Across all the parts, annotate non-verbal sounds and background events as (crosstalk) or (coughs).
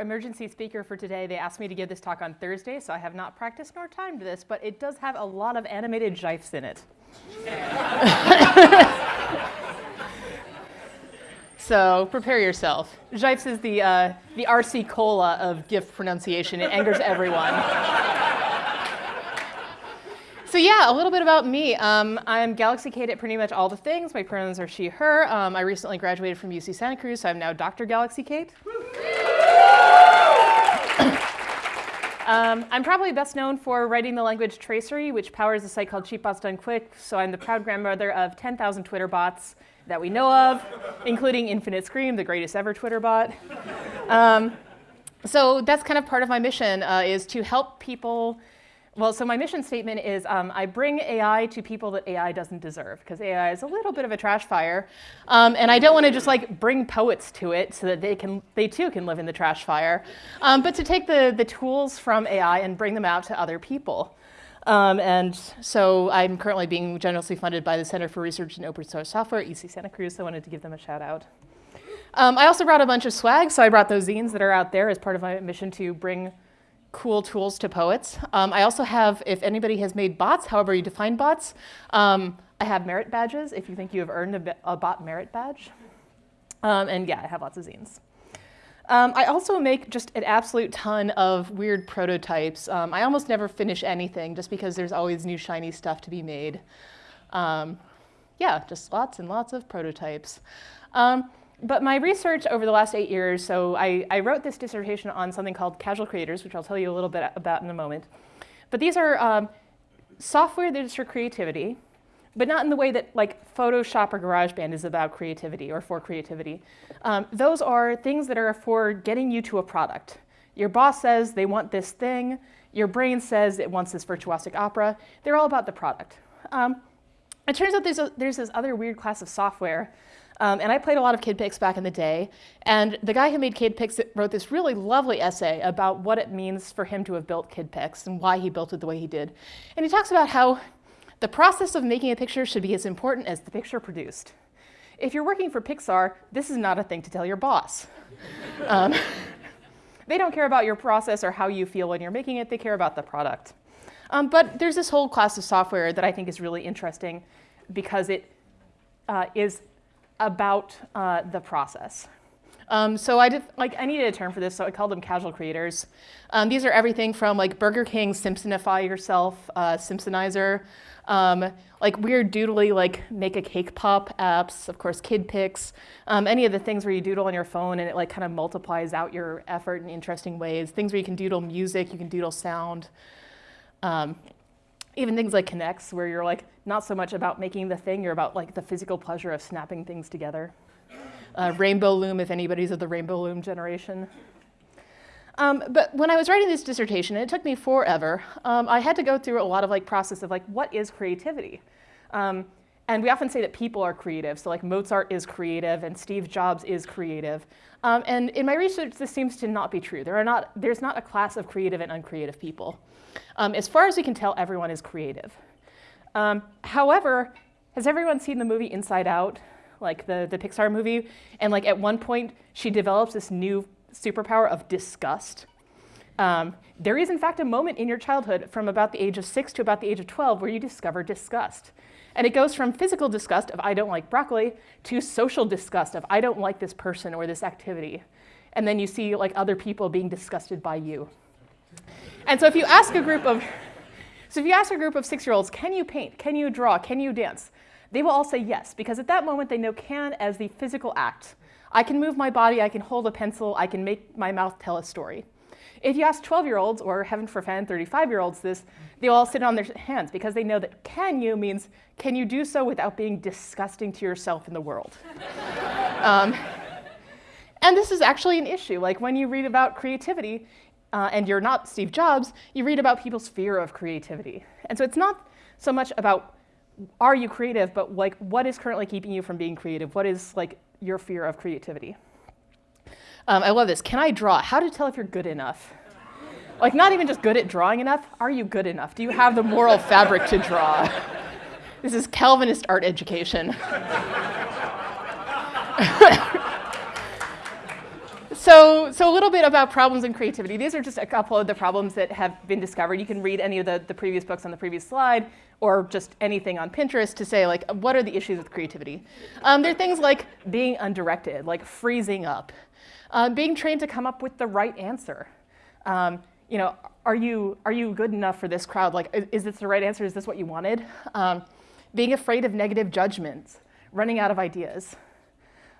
Emergency speaker for today. They asked me to give this talk on Thursday, so I have not practiced nor timed this, but it does have a lot of animated gifs in it. (laughs) so prepare yourself. Gifs is the, uh, the RC Cola of GIF pronunciation. It angers everyone. (laughs) So yeah, a little bit about me. Um, I'm Galaxy Kate at pretty much all the things. My pronouns are she, her. Um, I recently graduated from UC Santa Cruz, so I'm now Dr. Galaxy Kate. (coughs) um, I'm probably best known for writing the language Tracery, which powers a site called Cheap Bots Done Quick. So I'm the proud grandmother of 10,000 Twitter bots that we know of, including Infinite Scream, the greatest ever Twitter bot. Um, so that's kind of part of my mission, uh, is to help people well, so my mission statement is um, I bring AI to people that AI doesn't deserve, because AI is a little bit of a trash fire. Um, and I don't want to just like bring poets to it so that they, can, they too can live in the trash fire, um, but to take the, the tools from AI and bring them out to other people. Um, and so I'm currently being generously funded by the Center for Research in Open Source Software, UC Santa Cruz, so I wanted to give them a shout out. Um, I also brought a bunch of swag, so I brought those zines that are out there as part of my mission to bring cool tools to poets. Um, I also have, if anybody has made bots, however you define bots, um, I have merit badges if you think you have earned a, a bot merit badge. Um, and yeah, I have lots of zines. Um, I also make just an absolute ton of weird prototypes. Um, I almost never finish anything just because there's always new shiny stuff to be made. Um, yeah, just lots and lots of prototypes. But my research over the last eight years, so I, I, wrote this dissertation on something called casual creators, which I'll tell you a little bit about in a moment. But these are um, software that is for creativity, but not in the way that like Photoshop or GarageBand is about creativity or for creativity. Um, those are things that are for getting you to a product. Your boss says they want this thing. Your brain says it wants this virtuosic opera. They're all about the product. Um, it turns out there's, a, there's this other weird class of software um, and I played a lot of KidPix back in the day. And the guy who made KidPix wrote this really lovely essay about what it means for him to have built KidPix and why he built it the way he did. And he talks about how the process of making a picture should be as important as the picture produced. If you're working for Pixar, this is not a thing to tell your boss. (laughs) um, (laughs) they don't care about your process or how you feel when you're making it, they care about the product. Um, but there's this whole class of software that I think is really interesting because it uh, is about uh, the process. Um, so I did, like, I needed a term for this, so I called them casual creators. Um, these are everything from like Burger King, Simpsonify yourself, uh, Simpsonizer, um, like weird doodly, like make a cake pop apps, of course, KidPix, um, any of the things where you doodle on your phone and it like kind of multiplies out your effort in interesting ways. Things where you can doodle music, you can doodle sound. Even things like K'NEX, where you're like not so much about making the thing, you're about like the physical pleasure of snapping things together. Uh, Rainbow Loom, if anybody's of the Rainbow Loom generation. Um, but when I was writing this dissertation, and it took me forever, um, I had to go through a lot of like process of like, what is creativity? Um, and we often say that people are creative. So like Mozart is creative and Steve Jobs is creative. Um, and in my research, this seems to not be true. There are not, there's not a class of creative and uncreative people. Um, as far as we can tell, everyone is creative. Um, however, has everyone seen the movie Inside Out, like the, the Pixar movie? And like at one point, she develops this new superpower of disgust. Um, there is in fact a moment in your childhood from about the age of six to about the age of 12 where you discover disgust. And it goes from physical disgust of I don't like broccoli to social disgust of I don't like this person or this activity. And then you see like other people being disgusted by you. And so if you ask a group of, so if you ask a group of six-year-olds, can you paint, can you draw, can you dance? They will all say yes, because at that moment they know can as the physical act. I can move my body, I can hold a pencil, I can make my mouth tell a story. If you ask 12-year-olds, or heaven forfend, 35-year-olds this, they all sit on their hands because they know that can you means can you do so without being disgusting to yourself in the world? (laughs) um, and this is actually an issue. Like when you read about creativity, uh, and you're not Steve Jobs, you read about people's fear of creativity. And so it's not so much about are you creative, but like what is currently keeping you from being creative? What is like your fear of creativity? Um, I love this. Can I draw? How to tell if you're good enough? Like not even just good at drawing enough, are you good enough? Do you have the moral fabric to draw? (laughs) This is Calvinist art education. (laughs) so, so a little bit about problems and creativity. These are just a couple of the problems that have been discovered. You can read any of the, the previous books on the previous slide or just anything on Pinterest to say, like, what are the issues with creativity? Um, there are things like being undirected, like freezing up, uh, being trained to come up with the right answer. Um, you know, are you, are you good enough for this crowd? Like, is, is this the right answer? Is this what you wanted? Um, being afraid of negative judgments, running out of ideas.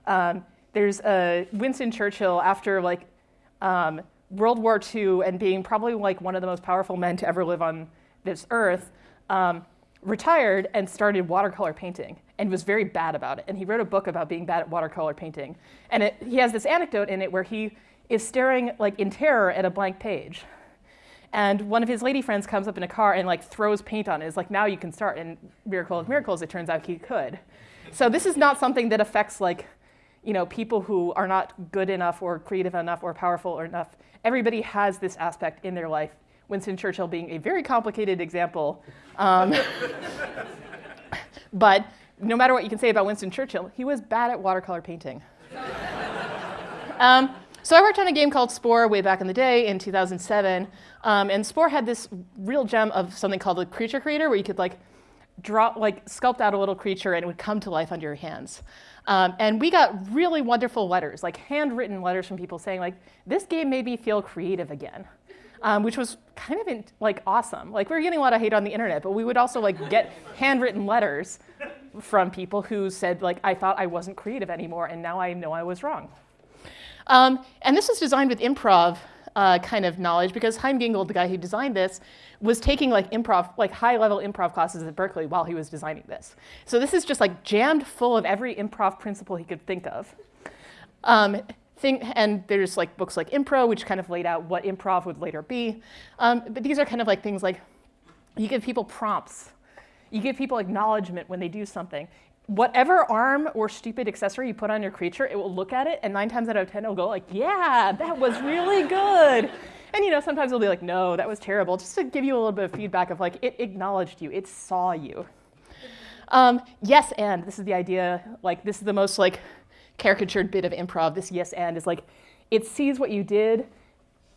Um, there's a Winston Churchill after like um, World War II and being probably like one of the most powerful men to ever live on this earth, um, retired and started watercolor painting and was very bad about it. And he wrote a book about being bad at watercolor painting. And it, he has this anecdote in it where he is staring like in terror at a blank page. And one of his lady friends comes up in a car and like throws paint on it. It's like, now you can start. And miracle of miracles, it turns out he could. So this is not something that affects like, you know, people who are not good enough or creative enough or powerful or enough. Everybody has this aspect in their life. Winston Churchill being a very complicated example. Um, (laughs) but no matter what you can say about Winston Churchill, he was bad at watercolor painting. (laughs) um, so I worked on a game called Spore way back in the day in 2007. Um, and Spore had this real gem of something called the creature creator where you could like draw, like sculpt out a little creature and it would come to life under your hands. Um, and we got really wonderful letters, like handwritten letters from people saying like, this game made me feel creative again. Um, which was kind of in, like awesome. Like we were getting a lot of hate on the internet, but we would also like get handwritten letters from people who said like, I thought I wasn't creative anymore and now I know I was wrong. Um, and this was designed with improv uh, kind of knowledge because Chaim Gingold, the guy who designed this, was taking like improv, like high level improv classes at Berkeley while he was designing this. So this is just like jammed full of every improv principle he could think of. Um, thing, and there's like books like Impro, which kind of laid out what improv would later be. Um, but these are kind of like things like you give people prompts. You give people acknowledgement when they do something whatever arm or stupid accessory you put on your creature, it will look at it, and nine times out of 10, it'll go like, yeah, that was really good. And you know, sometimes it'll be like, no, that was terrible, just to give you a little bit of feedback of like, it acknowledged you, it saw you. Um, yes, and this is the idea, like this is the most like caricatured bit of improv, this yes and is like, it sees what you did,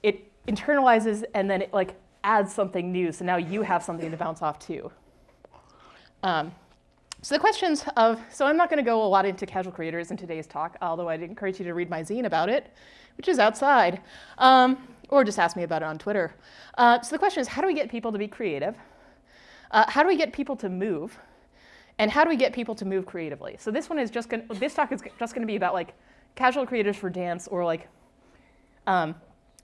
it internalizes, and then it like adds something new, so now you have something to bounce off too. Um, so the questions of, so I'm not going to go a lot into casual creators in today's talk, although I'd encourage you to read my zine about it, which is outside, um, or just ask me about it on Twitter. Uh, so the question is, how do we get people to be creative? Uh, how do we get people to move? And how do we get people to move creatively? So this one is just going this talk is just going to be about like casual creators for dance or like um,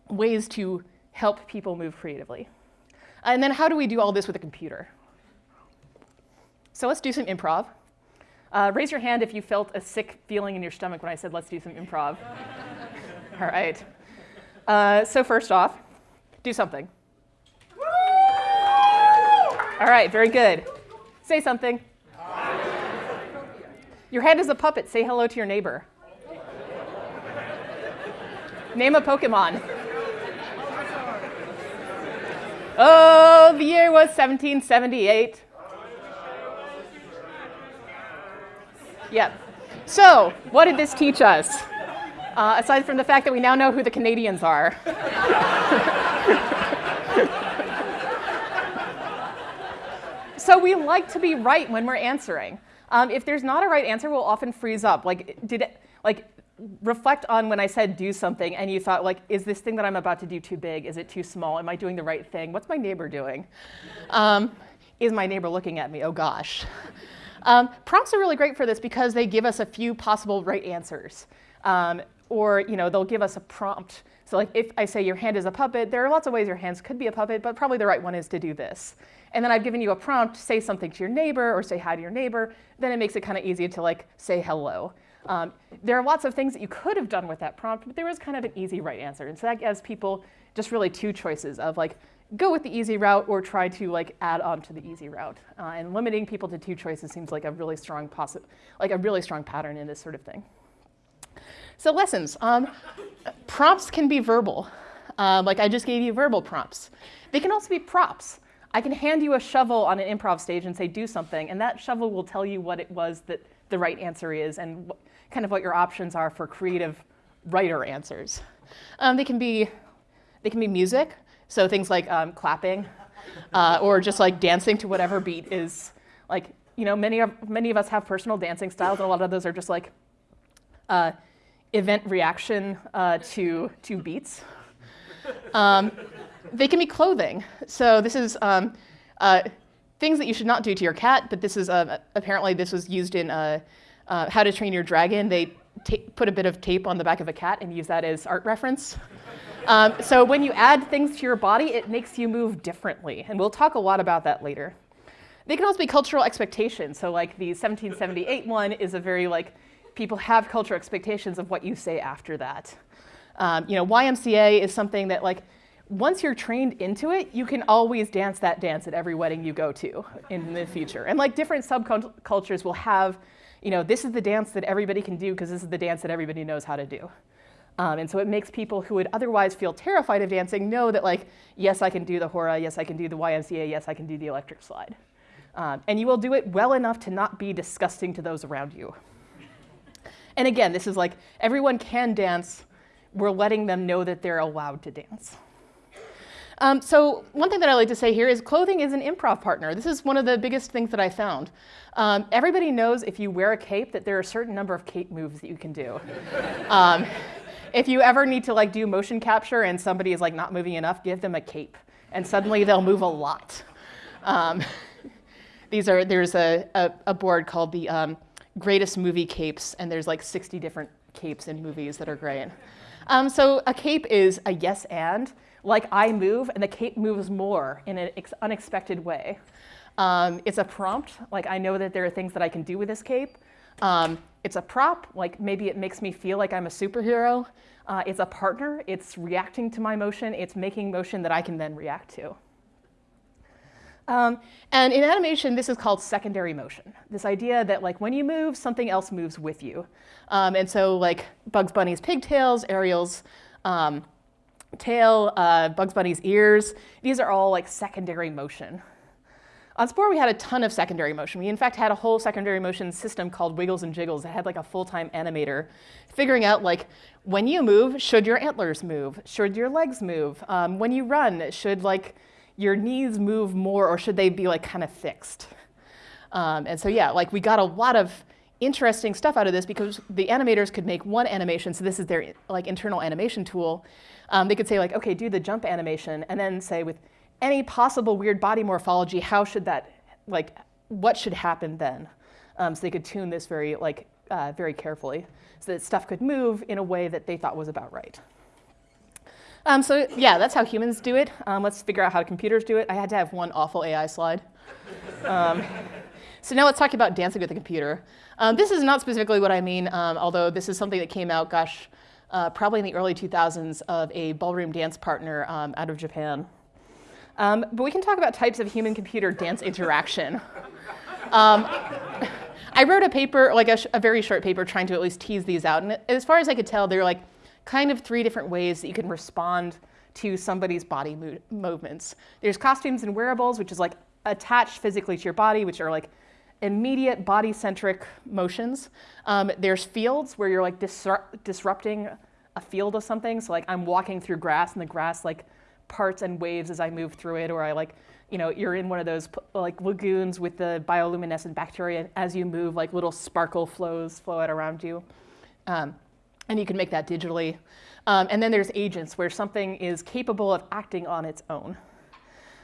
ways to help people move creatively. And then how do we do all this with a computer? So let's do some improv. Uh, raise your hand if you felt a sick feeling in your stomach when I said let's do some improv. (laughs) All right. Uh, so first off, do something. All right, very good. Say something. Your hand is a puppet. Say hello to your neighbor. Name a Pokemon. Oh, the year was 1778. Yep. So, what did this teach us? Uh, aside from the fact that we now know who the Canadians are. (laughs) so we like to be right when we're answering. Um, if there's not a right answer, we'll often freeze up. Like, did it, like, reflect on when I said do something and you thought, like, is this thing that I'm about to do too big? Is it too small? Am I doing the right thing? What's my neighbor doing? Um, is my neighbor looking at me? Oh gosh. Um, prompts are really great for this because they give us a few possible right answers. Um, or you know, they'll give us a prompt. So like if I say your hand is a puppet, there are lots of ways your hands could be a puppet, but probably the right one is to do this. And then I've given you a prompt, say something to your neighbor or say hi to your neighbor, then it makes it kind of easy to like say hello. Um, there are lots of things that you could have done with that prompt, but there was kind of an easy right answer. And so that gives people just really two choices of like, go with the easy route or try to like add on to the easy route. Uh, and limiting people to two choices seems like a really strong like a really strong pattern in this sort of thing. So lessons. Um, prompts can be verbal. Uh, like I just gave you verbal prompts. They can also be props. I can hand you a shovel on an improv stage and say do something, and that shovel will tell you what it was that the right answer is and kind of what your options are for creative writer answers. Um, they can be they can be music, so things like um, clapping, uh, or just like dancing to whatever beat is like you know many of many of us have personal dancing styles, and a lot of those are just like uh, event reaction uh, to to beats. Um, they can be clothing. So this is um, uh, things that you should not do to your cat, but this is uh, apparently this was used in uh, uh, How to Train Your Dragon. They put a bit of tape on the back of a cat and use that as art reference. Um, so when you add things to your body, it makes you move differently, and we'll talk a lot about that later. They can also be cultural expectations. So like the 1778 one is a very like, people have cultural expectations of what you say after that. Um, you know, YMCA is something that like, once you're trained into it, you can always dance that dance at every wedding you go to in the future. And like different subcultures will have, you know, this is the dance that everybody can do because this is the dance that everybody knows how to do. Um, and so it makes people who would otherwise feel terrified of dancing know that like, yes, I can do the hora, yes, I can do the YMCA, yes, I can do the electric slide. Um, and you will do it well enough to not be disgusting to those around you. And again, this is like, everyone can dance. We're letting them know that they're allowed to dance. Um, so one thing that I like to say here is clothing is an improv partner. This is one of the biggest things that I found. Um, everybody knows if you wear a cape that there are a certain number of cape moves that you can do. (laughs) um, if you ever need to like do motion capture and somebody is like not moving enough, give them a cape, and suddenly they'll move a lot. Um, (laughs) these are there's a, a, a board called the um, Greatest Movie Capes, and there's like 60 different capes in movies that are great. Um, so a cape is a yes and like I move and the cape moves more in an unexpected way. Um, it's a prompt, like I know that there are things that I can do with this cape. Um, it's a prop, like maybe it makes me feel like I'm a superhero. Uh, it's a partner, it's reacting to my motion, it's making motion that I can then react to. Um, and in animation, this is called secondary motion. This idea that like when you move, something else moves with you. Um, and so like Bugs Bunny's pigtails, Ariel's um, tail, uh, Bugs Bunny's ears. These are all like secondary motion. On Spore, we had a ton of secondary motion. We in fact had a whole secondary motion system called Wiggles and Jiggles that had like a full-time animator figuring out like when you move, should your antlers move? Should your legs move? Um, when you run, should like your knees move more or should they be like kind of fixed? Um, and so yeah, like we got a lot of interesting stuff out of this because the animators could make one animation, so this is their like internal animation tool, um, they could say like, okay, do the jump animation, and then say with any possible weird body morphology, how should that, like, what should happen then? Um, so they could tune this very, like, uh, very carefully so that stuff could move in a way that they thought was about right. Um, so yeah, that's how humans do it. Um, let's figure out how computers do it. I had to have one awful AI slide. Um, (laughs) so now let's talk about dancing with a computer. Um, this is not specifically what I mean, um, although this is something that came out, gosh, uh, probably in the early 2000s of a ballroom dance partner um, out of Japan. Um, but we can talk about types of human-computer dance (laughs) interaction. Um, (laughs) I wrote a paper, like a, a, very short paper, trying to at least tease these out. And as far as I could tell, there are like kind of three different ways that you can respond to somebody's body mo movements. There's costumes and wearables, which is like attached physically to your body, which are like immediate body-centric motions. Um, there's fields where you're like disrupt disrupting a field of something. So like I'm walking through grass and the grass like parts and waves as I move through it, or I like, you know, you're in one of those like lagoons with the bioluminescent bacteria. As you move, like little sparkle flows flow out around you. Um, and you can make that digitally. Um, and then there's agents where something is capable of acting on its own.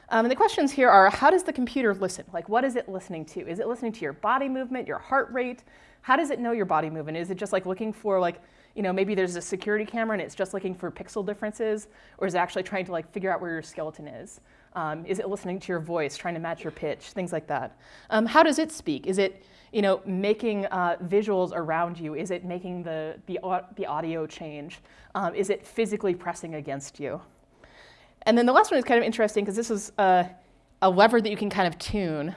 Um, and the questions here are, how does the computer listen? Like, what is it listening to? Is it listening to your body movement, your heart rate? How does it know your body movement? Is it just like looking for like, you know, maybe there's a security camera and it's just looking for pixel differences? Or is it actually trying to like figure out where your skeleton is? Um, is it listening to your voice, trying to match your pitch, things like that? Um, how does it speak? Is it, you know, making uh, visuals around you? Is it making the, the, the audio change? Um, is it physically pressing against you? And then the last one is kind of interesting because this is a, a lever that you can kind of tune.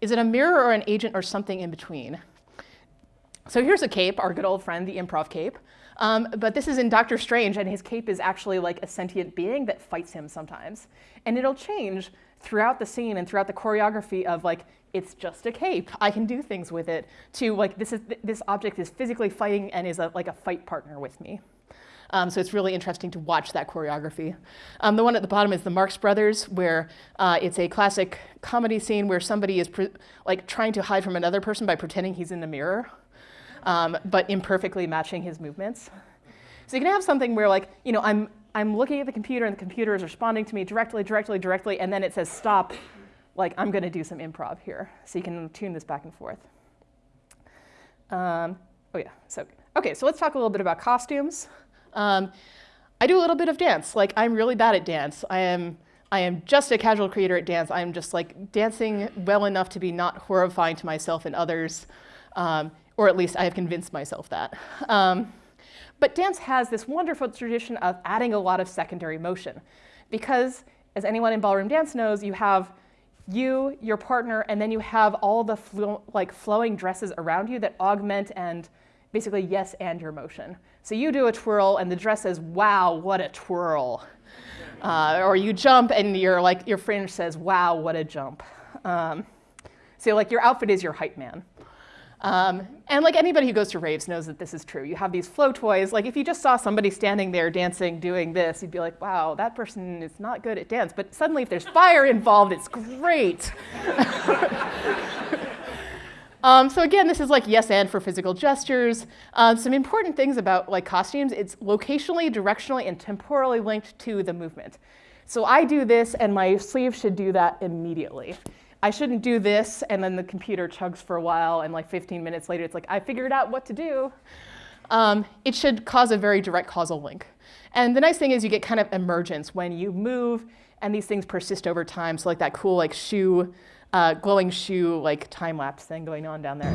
Is it a mirror or an agent or something in between? So here's a cape, our good old friend, the improv cape. Um, but this is in Doctor Strange, and his cape is actually like a sentient being that fights him sometimes. And it'll change throughout the scene and throughout the choreography of like, it's just a cape, I can do things with it, to like, this, is, this object is physically fighting and is a, like a fight partner with me. Um, so it's really interesting to watch that choreography. Um, the one at the bottom is the Marx Brothers, where uh, it's a classic comedy scene where somebody is like trying to hide from another person by pretending he's in the mirror, um, but imperfectly matching his movements. So you can have something where like, you know, I'm, I'm looking at the computer and the computer is responding to me directly, directly, directly, and then it says stop, like I'm going to do some improv here. So you can tune this back and forth. Um, oh yeah, so, okay, so let's talk a little bit about costumes. Um, I do a little bit of dance. Like I'm really bad at dance. I am, I am just a casual creator at dance. I'm just like dancing well enough to be not horrifying to myself and others, um, or at least I have convinced myself that. Um, but dance has this wonderful tradition of adding a lot of secondary motion because as anyone in ballroom dance knows, you have you, your partner, and then you have all the like flowing dresses around you that augment and basically yes and your motion. So you do a twirl and the dress says, wow, what a twirl. Uh, or you jump and your like your fringe says, wow, what a jump. Um, so like your outfit is your hype man. Um, and like anybody who goes to raves knows that this is true. You have these flow toys. Like if you just saw somebody standing there dancing, doing this, you'd be like, wow, that person is not good at dance. But suddenly if there's fire involved, it's great. (laughs) um, so again, this is like yes and for physical gestures. Um, some important things about like costumes, it's locationally, directionally, and temporally linked to the movement. So I do this and my sleeve should do that immediately. I shouldn't do this, and then the computer chugs for a while, and like 15 minutes later, it's like, I figured out what to do. Um, it should cause a very direct causal link. And the nice thing is you get kind of emergence when you move, and these things persist over time. So like that cool like shoe, uh, glowing shoe like time lapse thing going on down there.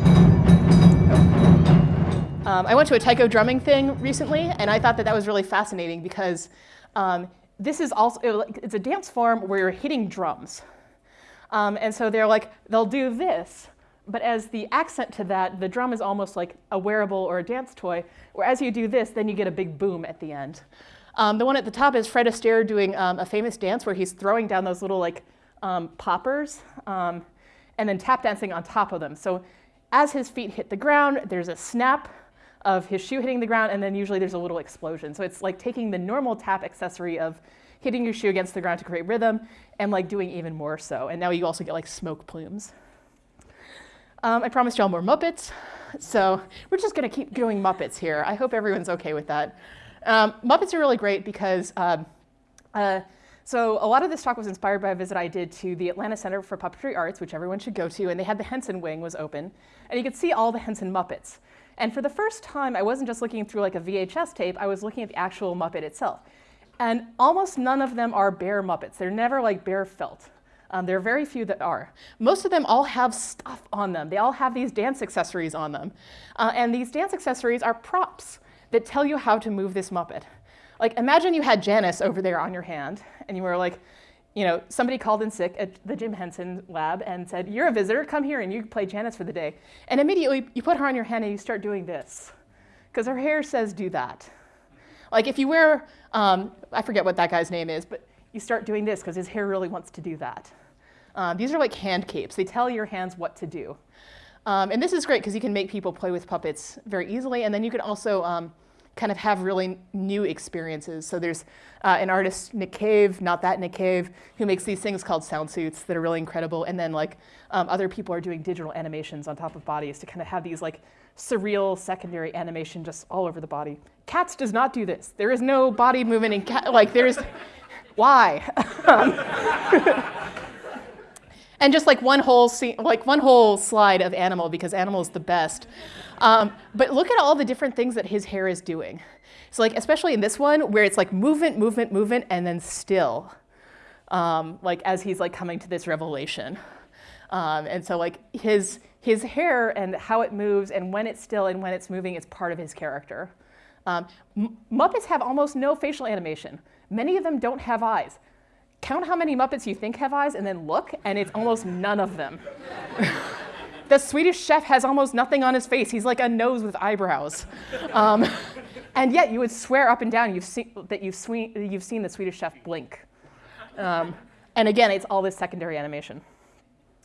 Um, I went to a taiko drumming thing recently, and I thought that that was really fascinating because um, this is also, it's a dance form where you're hitting drums. Um, and so they're like, they'll do this. But as the accent to that, the drum is almost like a wearable or a dance toy, where as you do this, then you get a big boom at the end. Um, the one at the top is Fred Astaire doing um, a famous dance where he's throwing down those little like um, poppers um, and then tap dancing on top of them. So as his feet hit the ground, there's a snap of his shoe hitting the ground, and then usually there's a little explosion. So it's like taking the normal tap accessory of hitting your shoe against the ground to create rhythm, and like doing even more so. And now you also get like smoke plumes. Um, I promised y'all more Muppets, so we're just gonna keep doing Muppets here. I hope everyone's okay with that. Um, Muppets are really great because, um, uh, so a lot of this talk was inspired by a visit I did to the Atlanta Center for Puppetry Arts, which everyone should go to, and they had the Henson wing was open, and you could see all the Henson Muppets. And for the first time, I wasn't just looking through like a VHS tape, I was looking at the actual Muppet itself. And almost none of them are bare Muppets. They're never like bare felt. Um, there are very few that are. Most of them all have stuff on them. They all have these dance accessories on them. Uh, and these dance accessories are props that tell you how to move this Muppet. Like imagine you had Janice over there on your hand and you were like, you know, somebody called in sick at the Jim Henson lab and said, you're a visitor, come here and you play Janice for the day. And immediately you put her on your hand and you start doing this because her hair says do that. Like if you wear, um, I forget what that guy's name is, but you start doing this because his hair really wants to do that. Um, these are like hand capes. They tell your hands what to do. Um, and this is great because you can make people play with puppets very easily. And then you can also um, kind of have really new experiences. So there's uh, an artist, Nick Cave, not that Nick Cave, who makes these things called sound suits that are really incredible. And then like um, other people are doing digital animations on top of bodies to kind of have these like surreal secondary animation just all over the body. Cats does not do this. There is no body movement in cat, like there's, (laughs) why? (laughs) and just like one whole scene, like one whole slide of animal because animal is the best. Um, but look at all the different things that his hair is doing. So like, especially in this one where it's like movement, movement, movement, and then still, um, like as he's like coming to this revelation. Um, and so like his, his hair and how it moves and when it's still and when it's moving is part of his character. Um, Muppets have almost no facial animation. Many of them don't have eyes. Count how many Muppets you think have eyes and then look, and it's almost none of them. (laughs) the Swedish chef has almost nothing on his face. He's like a nose with eyebrows. Um, (laughs) and yet you would swear up and down you've seen, that you've, you've seen the Swedish chef blink. Um, and again, it's all this secondary animation.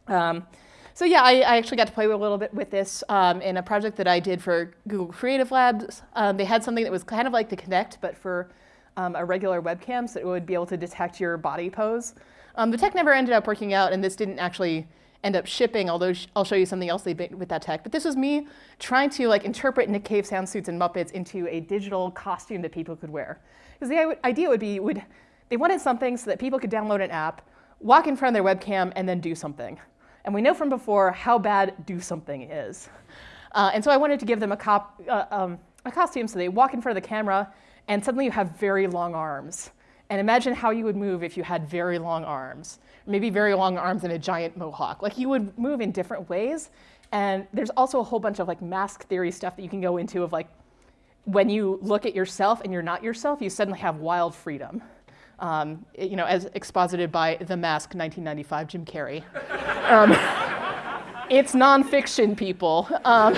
Um, so yeah, I, I, actually got to play a little bit with this um, in a project that I did for Google Creative Labs. Um, they had something that was kind of like the Kinect, but for um, a regular webcam, so it would be able to detect your body pose. Um, the tech never ended up working out, and this didn't actually end up shipping, although sh I'll show you something else they did with that tech. But this was me trying to like interpret Nick Cave sound suits and Muppets into a digital costume that people could wear. Because the idea would be, would, they wanted something so that people could download an app, walk in front of their webcam, and then do something. And we know from before how bad do something is. Uh, and so I wanted to give them a, cop, uh, um, a costume so they walk in front of the camera and suddenly you have very long arms. And imagine how you would move if you had very long arms, maybe very long arms and a giant mohawk. Like you would move in different ways. And there's also a whole bunch of like mask theory stuff that you can go into of like when you look at yourself and you're not yourself, you suddenly have wild freedom um, you know, as exposited by The Mask, 1995, Jim Carrey. (laughs) Um, it's nonfiction, people. Um,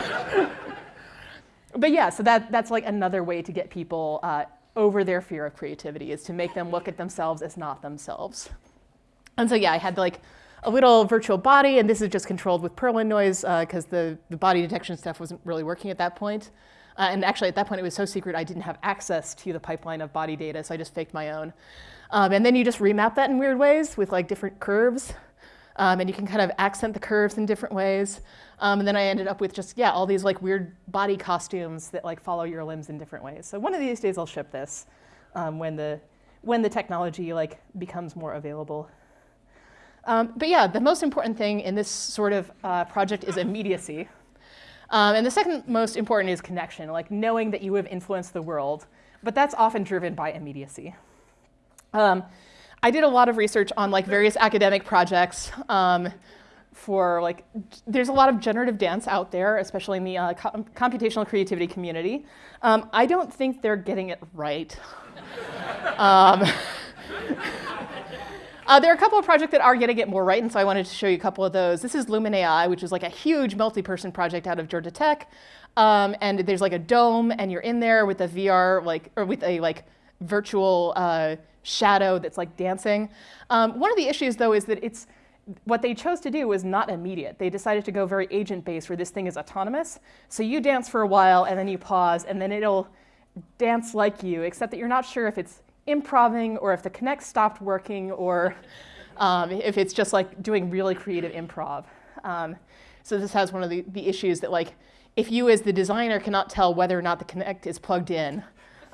but yeah, so that, that's like another way to get people uh, over their fear of creativity is to make them look at themselves as not themselves. And so yeah, I had like a little virtual body, and this is just controlled with Perlin noise because uh, the, the body detection stuff wasn't really working at that point. Uh, and actually, at that point, it was so secret I didn't have access to the pipeline of body data, so I just faked my own. Um, and then you just remap that in weird ways with like different curves. Um, and you can kind of accent the curves in different ways. Um, and then I ended up with just, yeah, all these like weird body costumes that like follow your limbs in different ways. So one of these days I'll ship this um, when, the, when the technology like becomes more available. Um, but yeah, the most important thing in this sort of uh, project is immediacy. Um, and the second most important is connection, like knowing that you have influenced the world. But that's often driven by immediacy. Um, I did a lot of research on like various academic projects um, for like, there's a lot of generative dance out there, especially in the uh, co computational creativity community. Um, I don't think they're getting it right. (laughs) (laughs) uh, there are a couple of projects that are getting it more right, and so I wanted to show you a couple of those. This is LuminAI, which is like a huge multi-person project out of Georgia Tech. Um, and there's like a dome, and you're in there with a VR, like, or with a like virtual uh, shadow that's like dancing. Um, one of the issues, though, is that it's what they chose to do was not immediate. They decided to go very agent-based, where this thing is autonomous. So you dance for a while, and then you pause, and then it'll dance like you, except that you're not sure if it's improving or if the Kinect stopped working or um, if it's just like doing really creative improv. Um, so this has one of the, the issues that like, if you as the designer cannot tell whether or not the Kinect is plugged in,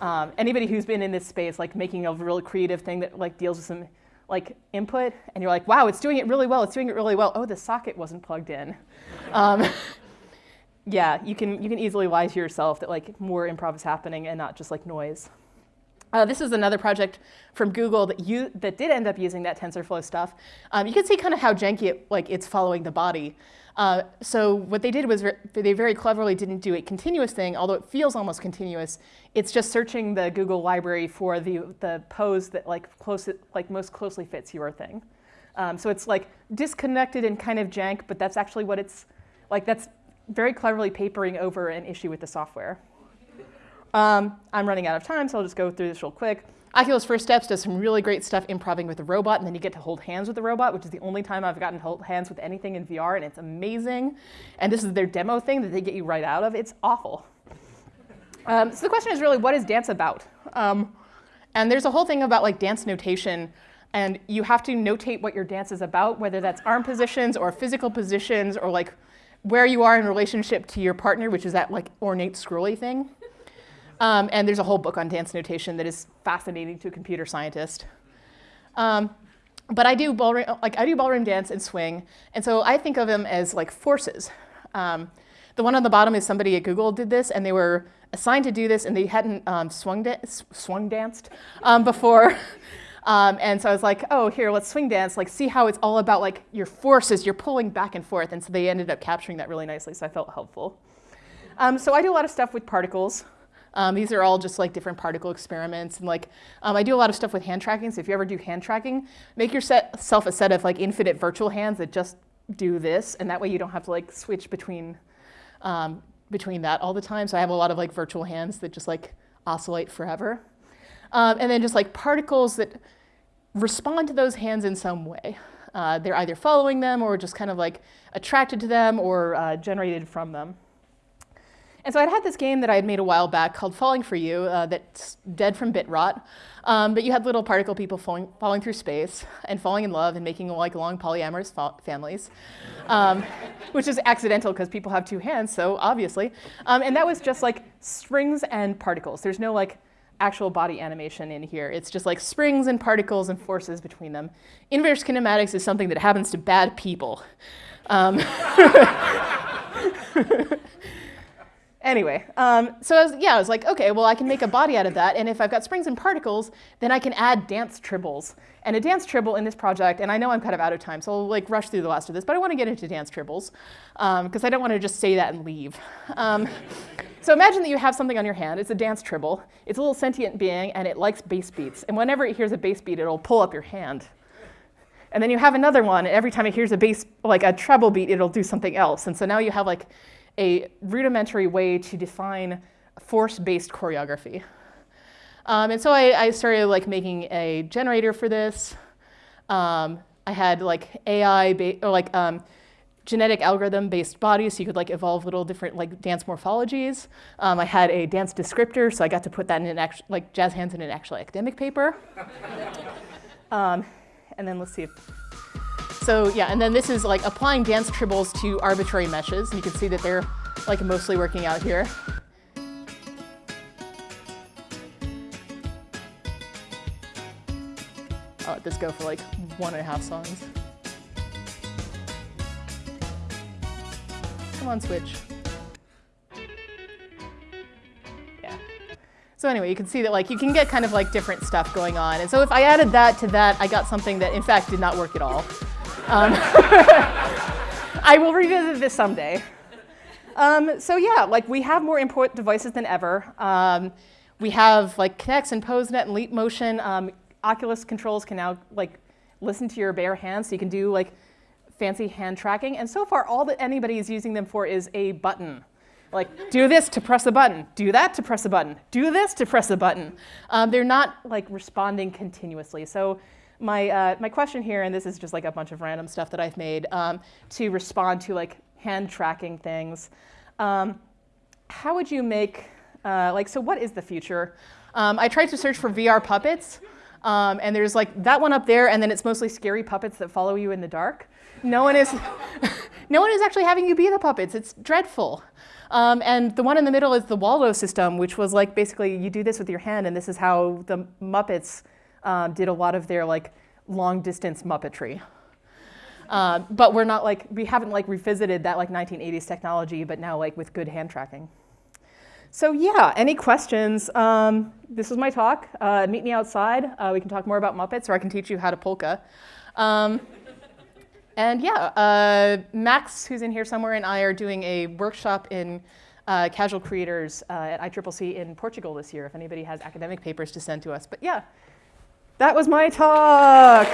um, anybody who's been in this space, like making a really creative thing that like deals with some like input, and you're like, wow, it's doing it really well, it's doing it really well. Oh, the socket wasn't plugged in. Um, (laughs) yeah, you can, you can easily lie to yourself that like more improv is happening and not just like noise. Uh, this is another project from Google that, you, that did end up using that TensorFlow stuff. Um, you can see kind of how janky it, like, it's following the body. Uh, so what they did was they very cleverly didn't do a continuous thing, although it feels almost continuous. It's just searching the Google library for the, the pose that like, close, like most closely fits your thing. Um, so it's like disconnected and kind of jank, but that's actually what it's like. That's very cleverly papering over an issue with the software. Um, I'm running out of time, so I'll just go through this real quick. Oculus First Steps does some really great stuff improving with the robot, and then you get to hold hands with the robot, which is the only time I've gotten to hold hands with anything in VR, and it's amazing. And this is their demo thing that they get you right out of. It's awful. Um, so the question is really, what is dance about? Um, and there's a whole thing about like dance notation, and you have to notate what your dance is about, whether that's arm positions or physical positions or like where you are in relationship to your partner, which is that like ornate scrolly thing. Um, and there's a whole book on dance notation that is fascinating to a computer scientist. Um, but I do ballroom, like I do ballroom dance and swing, and so I think of them as like forces. Um, the one on the bottom is somebody at Google did this, and they were assigned to do this, and they hadn't um, swung, da swung danced um, before. (laughs) Um, and so I was like, oh, here, let's swing dance, like see how it's all about like your forces, you're pulling back and forth. And so they ended up capturing that really nicely, so I felt helpful. So I do a lot of stuff with particles. Um, these are all just like different particle experiments. And like, um, I do a lot of stuff with hand tracking. So if you ever do hand tracking, make yourself a set of like infinite virtual hands that just do this. And that way you don't have to like switch between, um, between that all the time. So I have a lot of like virtual hands that just like oscillate forever. Um, and then just like particles that respond to those hands in some way. uh, they're either following them or just kind of like attracted to them or uh, generated from them. And so I'd had this game that I had made a while back called Falling for You uh, that's dead from bit rot. Um, but you had little particle people falling, falling, through space and falling in love and making like long polyamorous families, um, (laughs) which is accidental because people have two hands, so obviously. Um, and that was just like springs and particles. There's no like actual body animation in here. It's just like springs and particles and forces between them. Inverse kinematics is something that happens to bad people. (laughs) (laughs) Anyway, um, so I was, yeah, I was like, okay, well, I can make a body out of that, and if I've got springs and particles, then I can add dance tribbles. And a dance tribble in this project, and I know I'm kind of out of time, so I'll like rush through the last of this, but I want to get into dance tribbles, because um, I don't want to just say that and leave. Um, (laughs) so imagine that you have something on your hand. It's a dance tribble. It's a little sentient being, and it likes bass beats. And whenever it hears a bass beat, it'll pull up your hand. And then you have another one, and every time it hears a bass, like a treble beat, it'll do something else. And so now you have like a rudimentary way to define force-based choreography. Um, and so I, I, started like making a generator for this. Um, I had like AI or like um, genetic algorithm-based bodies, so you could like evolve little different like dance morphologies. Um, I had a dance descriptor, so I got to put that in an like jazz hands in an actual academic paper. (laughs) Um, and then let's see if so yeah, and then this is like applying dance tribbles to arbitrary meshes. You can see that they're like mostly working out here. I'll let this go for like one and a half songs. Come on, switch. Yeah. So anyway, you can see that like you can get kind of like different stuff going on. And so if I added that to that, I got something that in fact did not work at all. Um, (laughs) I will revisit this someday. Um, so yeah, like we have more input devices than ever. Um, we have like Kinects and PoseNet and Leap Motion. Um, Oculus controls can now like listen to your bare hands, so you can do like fancy hand tracking. And so far, all that anybody is using them for is a button. Like, do this to press a button, do that to press a button, do this to press a button. Um, they're not like responding continuously. So my, uh, my question here, and this is just like a bunch of random stuff that I've made um, to respond to like hand tracking things. Um, how would you make, uh, like, so what is the future? Um, I tried to search for VR puppets, um, and there's like that one up there, and then it's mostly scary puppets that follow you in the dark. No one is, (laughs) no one is actually having you be the puppets. It's dreadful. Um, and the one in the middle is the Waldo system, which was like basically you do this with your hand, and this is how the Muppets um, did a lot of their like long distance Muppetry. Uh, but we're not like, we haven't like revisited that like 1980s technology, but now like with good hand tracking. So yeah, any questions? Um, this was my talk. Uh, meet me outside. Uh, we can talk more about Muppets, or I can teach you how to polka. Um, and yeah, uh, Max, who's in here somewhere, and I are doing a workshop in uh, casual creators uh, at ICCC in Portugal this year, if anybody has academic papers to send to us. But yeah, that was my talk.